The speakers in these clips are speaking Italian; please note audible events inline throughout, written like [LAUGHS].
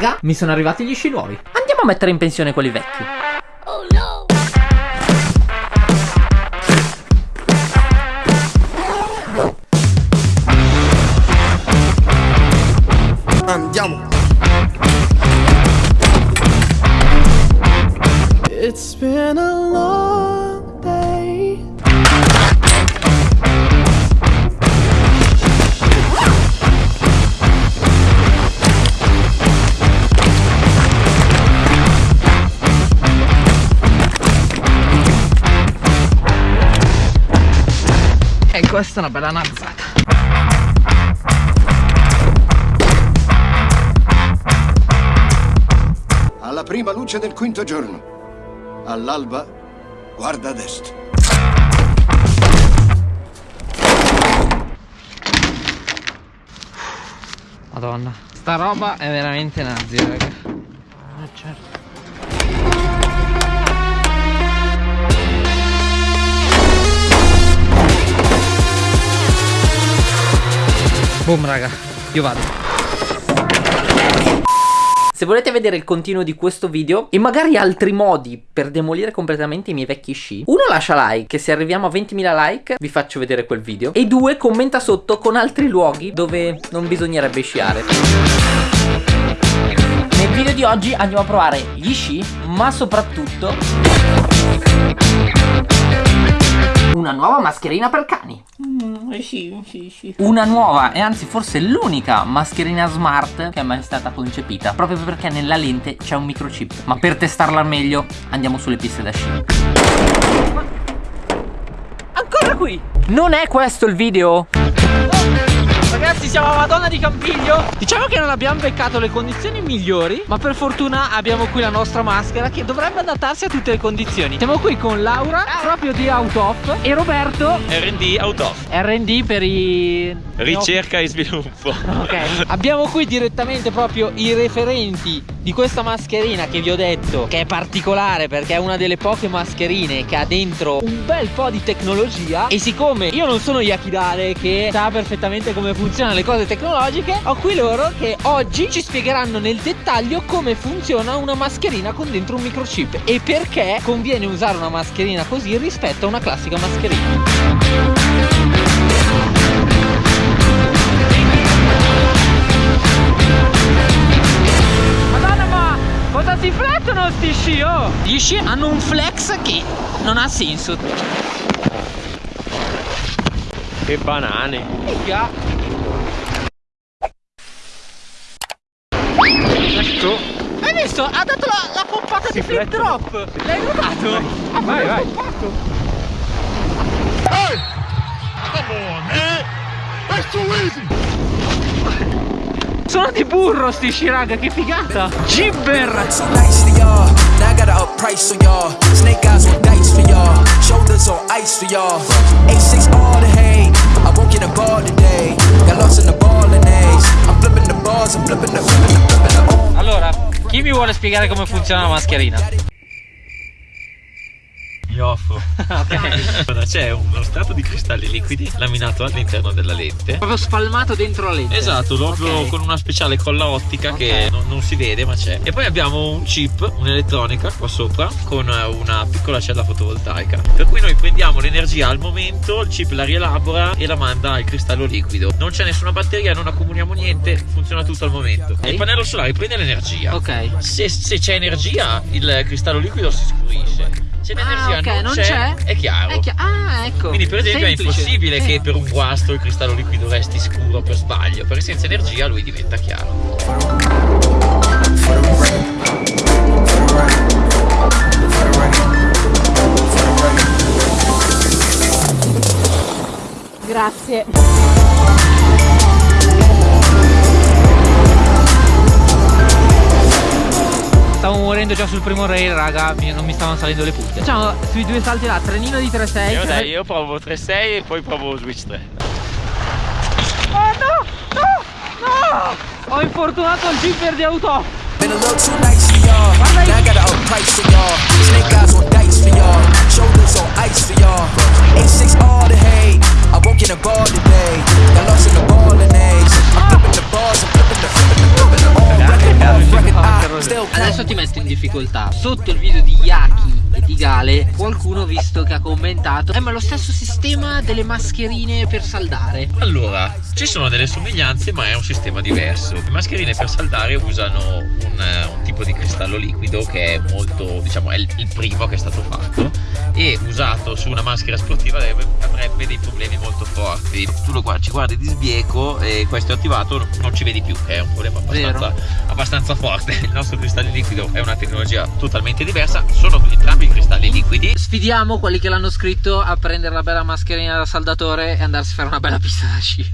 Raga, mi sono arrivati gli sci nuovi. Andiamo a mettere in pensione quelli vecchi. Oh no! Andiamo! It's been a long questa è una bella nazzata. Alla prima luce del quinto giorno. All'alba, guarda ad est. Madonna. Sta roba è veramente nazi, raga. Ah, certo. Boom, raga. Io vado. Se volete vedere il continuo di questo video e magari altri modi per demolire completamente i miei vecchi sci, uno lascia like, che se arriviamo a 20.000 like vi faccio vedere quel video, e due commenta sotto con altri luoghi dove non bisognerebbe sciare. Nel video di oggi andiamo a provare gli sci, ma soprattutto una nuova mascherina per cani. Una nuova e anzi forse l'unica mascherina smart che è mai stata concepita Proprio perché nella lente c'è un microchip Ma per testarla al meglio andiamo sulle piste da sci Ancora qui! Non è questo il video? Ragazzi siamo a Madonna di Campiglio. Diciamo che non abbiamo beccato le condizioni migliori Ma per fortuna abbiamo qui la nostra maschera Che dovrebbe adattarsi a tutte le condizioni. Siamo qui con Laura proprio di Out Off E Roberto. R&D Auto R&D per i... Ricerca e sviluppo. Ok. Abbiamo qui direttamente proprio i referenti di questa mascherina che vi ho detto Che è particolare perché è una delle poche mascherine che ha dentro un bel po' di tecnologia E siccome io non sono Yakidare che sa perfettamente come funzionano le cose tecnologiche Ho qui loro che oggi ci spiegheranno nel dettaglio come funziona una mascherina con dentro un microchip E perché conviene usare una mascherina così rispetto a una classica mascherina oh? Gli sci hanno un flex che non ha senso. Che banane. Minchia. Ecco Hai visto? Ha dato la, la pompata di flip drop. L'hai notato? Ha Vai, vai. pompato. Sono di burro sti sci raga che figata. Gibber Now I gotta up price for y'all. Snake eyes on dice for y'all. Shoulders on ice for y'all. A6 all the hay. I won't get a ball today. Got lost in the ball and. I'm flipping the balls. I'm flipping the flipping the flipping the. Allora, chi mi vuole spiegare come funziona la mascherina? Mi offro Allora, C'è uno strato di cristalli liquidi laminato all'interno della lente. Proprio spalmato dentro la lente. Esatto, proprio Ok. con una speciale colla ottica Ok. che non, non si vede ma c'è. E poi abbiamo un chip, un'elettronica qua sopra Con una piccola cella fotovoltaica. Per cui noi prendiamo l'energia al momento Il chip la rielabora e la manda al cristallo liquido. Non c'è nessuna batteria, non accumuliamo niente Funziona tutto al momento. Il pannello solare prende l'energia. Ok. Se, se c'è energia il cristallo liquido si scurisce se l'energia Ah, ok, non, c'è, c'è? è chiaro È chi- Ah, ecco quindi per esempio Semplice. è impossibile che Eh. per un guasto il cristallo liquido resti scuro per sbaglio perché senza energia lui diventa chiaro Grazie. Stavo morendo già sul primo rail, raga, non mi stavano salendo le punte. Facciamo sui due salti là, trenino di 3-6. io, dai, io provo 3-6 e poi provo switch 3 Oh no! No! No! Ho infortunato il zipper di auto. Been a little too nice for y'all. Now I gotta up price for y'all. Snake eyes on dice for y'all. Shoulders on ice for y'all. A6 all the hay. I won't get a ball today. Got lost in the ball and A's. I'm flipping the balls. Ti metto in difficoltà. Sotto il video di Yaki e di Gale, qualcuno visto che ha commentato Eh ma lo stesso sistema delle mascherine per saldare. Allora, ci sono delle somiglianze ma è un sistema diverso. Le mascherine per saldare usano un, eh, un tipo di cristallo liquido che è molto, diciamo, è il, il primo che è stato fatto e usato su una maschera sportiva avrebbe, avrebbe dei problemi molto forti. Tu lo guardi, ci guardi di sbieco e questo è attivato, non ci vedi più, che è un problema abbastanza, abbastanza forte. Il nostro cristallo liquido è una tecnologia totalmente diversa, sono entrambi cristalli liquidi. Sfidiamo quelli che l'hanno scritto a prendere la bella mascherina da saldatore e andarsi a fare una bella pista da sci.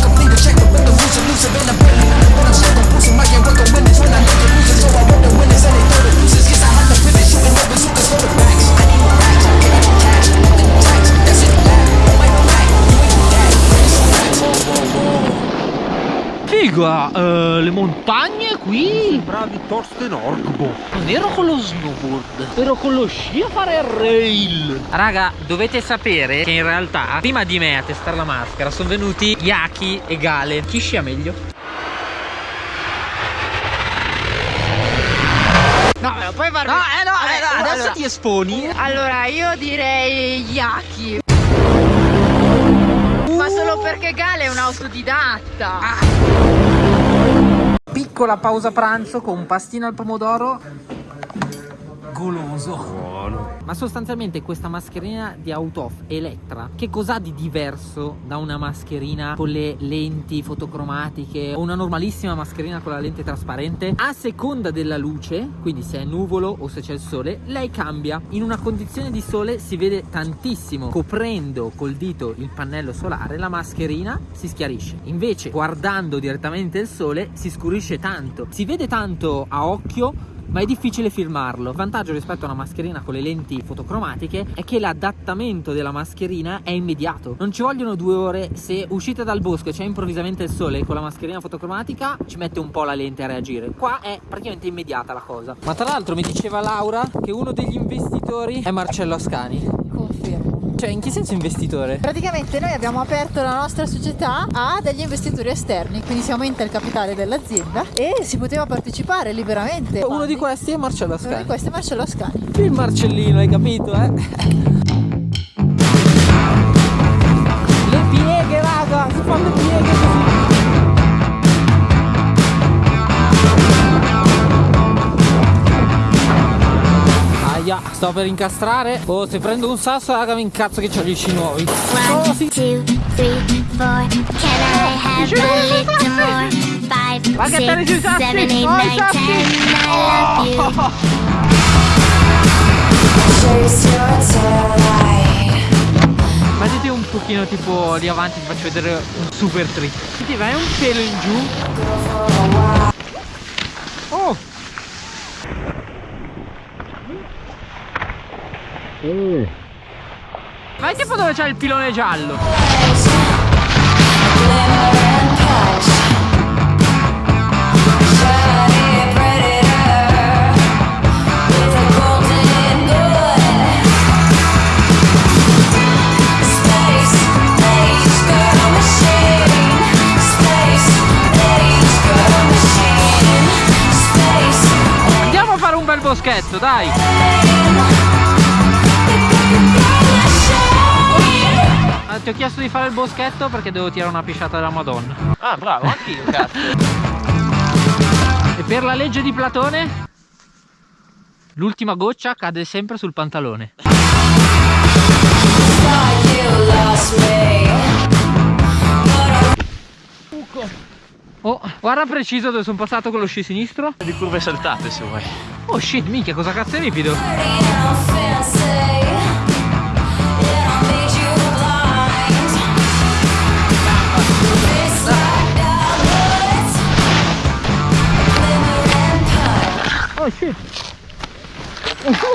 complete a check up with the rules elusive and I'm barely But I'm stuck on boosting my game, work on winners When I make it. So I work the winners And they throw the losers, I have to pivot Shooting who can load the backs I need racks, cash? Nothing tax, that's it, Figa, eh, le montagne qui. Bravi Torsten Orgbo. Non ero con lo snowboard, ero con lo sci a fare il rail. Raga, dovete sapere che in realtà prima di me a testare la maschera sono venuti Yaki e Gale. Chi scia meglio? No, me lo puoi far No, eh no, eh no, adesso allora- ti esponi. Allora, io direi Yaki. Ma solo perché Gale è un autodidatta. Piccola pausa pranzo con un pastino al pomodoro. Goloso. Ma sostanzialmente questa mascherina di Autof Elettra, che cos'ha di diverso da una mascherina con le lenti fotocromatiche o una normalissima mascherina con la lente trasparente? A seconda della luce, quindi se è nuvolo o se c'è il sole, lei cambia. In una condizione di sole si vede tantissimo. Coprendo col dito il pannello solare, la mascherina si schiarisce. Invece, guardando direttamente il sole, si scurisce tanto. Si vede tanto a occhio, ma è difficile filmarlo. Il vantaggio rispetto a una mascherina con le lenti fotocromatiche è che l'adattamento della mascherina è immediato. Non ci vogliono due ore. Se uscite dal bosco e c'è improvvisamente il sole con la mascherina fotocromatica, ci mette un po' la lente a reagire. Qua è praticamente immediata la cosa. Ma tra l'altro mi diceva Laura che uno degli investitori è Marcello Ascani. Cioè, in che senso investitore? Praticamente noi abbiamo aperto la nostra società a degli investitori esterni, quindi si aumenta il capitale dell'azienda e si poteva partecipare liberamente. Uno di questi è Marcello Uno di Ascani. questi è Marcello Ascani. Il Marcellino, hai capito, eh? [LAUGHS] Le pieghe, raga, si fanno le pieghe Aia, sto per incastrare. Oh, se prendo un sasso, raga, mi incazzo che c'ho gli sci nuovi. Oh, sì. two, three, four. Can I have a little more? Five, Ma che te ne six, ci sassi? seven, eight, Oh, i nine, sassi! ten. I love you. Mettiti un pochino tipo lì avanti, ti faccio vedere un super trick. Ti vai un pelo in giù. Oh! Vai tipo dove c'è il pilone giallo. Andiamo a fare un bel boschetto, dai! Ti ho chiesto di fare il boschetto perché devo tirare una pisciata della Madonna. Ah, bravo, anch'io, cazzo. E per la legge di Platone, l'ultima goccia cade sempre sul pantalone. Oh, guarda preciso dove sono passato con lo sci sinistro. Di curve saltate se vuoi. Oh shit, minchia, cosa cazzo è ripido? 我去。我操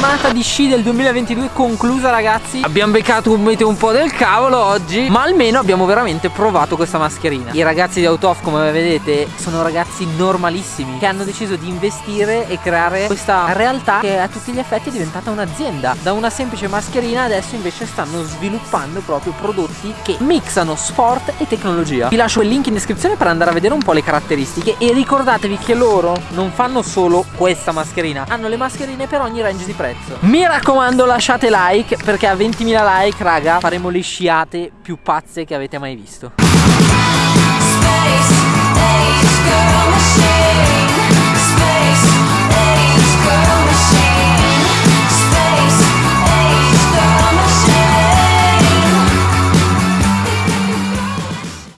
giornata di sci del 2022 conclusa ragazzi. Abbiamo beccato un meteo un po' del cavolo oggi Ma almeno abbiamo veramente provato questa mascherina. I ragazzi di Autof come vedete sono ragazzi normalissimi Che hanno deciso di investire e creare questa realtà che a tutti gli effetti è diventata un'azienda. Da una semplice mascherina adesso invece stanno sviluppando proprio prodotti che mixano sport e tecnologia. Vi lascio il link in descrizione per andare a vedere un po' le caratteristiche. E ricordatevi che loro non fanno solo questa mascherina Hanno le mascherine per ogni range di prezzo Mi raccomando lasciate like perché a 20.000 like raga faremo le sciate più pazze che avete mai visto Space, age, girl, machine.